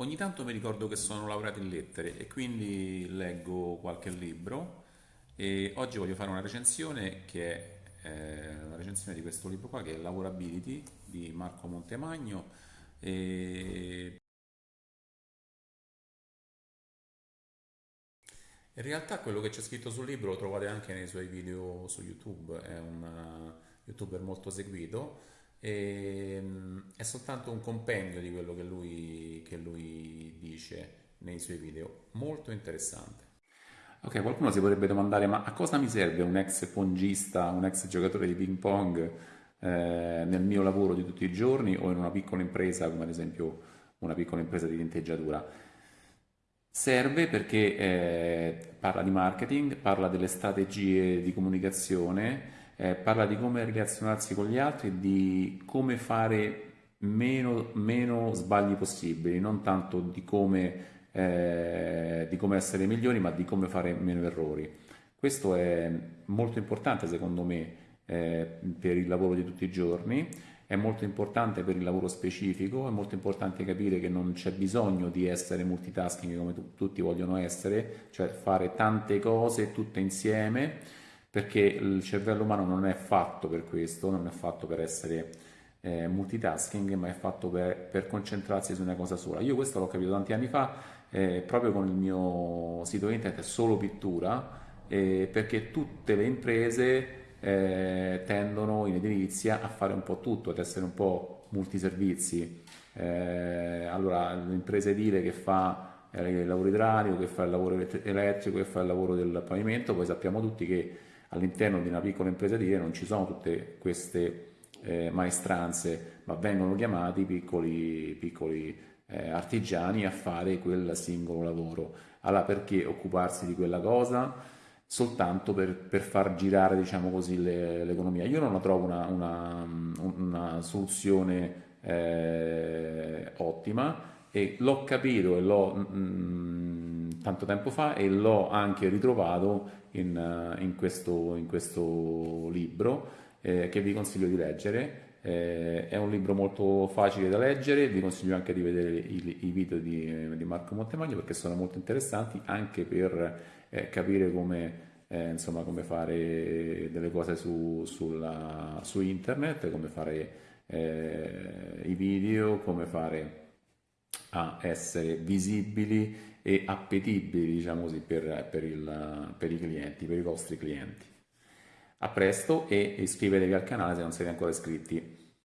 Ogni tanto mi ricordo che sono laureato in lettere e quindi leggo qualche libro. E oggi voglio fare una recensione che è eh, una recensione di questo libro qua che è Lavorability di Marco Montemagno. E in realtà quello che c'è scritto sul libro lo trovate anche nei suoi video su YouTube, è un uh, youtuber molto seguito. E, mm, è soltanto un compendio di quello che lui, lui dice nei suoi video, molto interessante. Ok, qualcuno si potrebbe domandare, ma a cosa mi serve un ex pongista, un ex giocatore di ping pong eh, nel mio lavoro di tutti i giorni o in una piccola impresa, come ad esempio una piccola impresa di tinteggiatura? Serve perché eh, parla di marketing, parla delle strategie di comunicazione, eh, parla di come relazionarsi con gli altri, di come fare meno, meno sbagli possibili, non tanto di come, eh, di come essere migliori, ma di come fare meno errori. Questo è molto importante secondo me eh, per il lavoro di tutti i giorni, è molto importante per il lavoro specifico, è molto importante capire che non c'è bisogno di essere multitasking come tutti vogliono essere, cioè fare tante cose tutte insieme perché il cervello umano non è fatto per questo, non è fatto per essere eh, multitasking, ma è fatto per, per, concentrarsi su una cosa sola. Io questo l'ho capito tanti anni fa, eh, proprio con il mio sito internet Solo Pittura, eh, perché tutte le imprese eh, tendono in edilizia a fare un po' tutto, ad essere un po' multiservizi. Eh, allora, l'impresa edile che fa eh, il lavoro idraulico, che fa il lavoro elettrico, che fa il lavoro del pavimento, poi sappiamo tutti che all'interno di una piccola impresa di non ci sono tutte queste eh, maestranze, ma vengono chiamati piccoli, piccoli eh, artigiani a fare quel singolo lavoro. Allora perché occuparsi di quella cosa? soltanto per, per far girare diciamo così, l'economia. Io non la trovo una, una, una soluzione eh, ottima e l'ho capito e l'ho mm, tanto tempo fa e l'ho anche ritrovato in, eh, in, questo, in questo, libro eh, che vi consiglio di leggere. Eh, è un libro molto facile da leggere, vi consiglio anche di vedere i, i video di, di, Marco Montemagno perché sono molto interessanti anche per eh, capire come, eh, insomma, come fare delle cose su, sulla, su internet, come fare eh, i video, come fare a essere visibili e appetibili diciamo così, per, per, il, per i clienti, per i vostri clienti. A presto e iscrivetevi al canale se non siete ancora iscritti.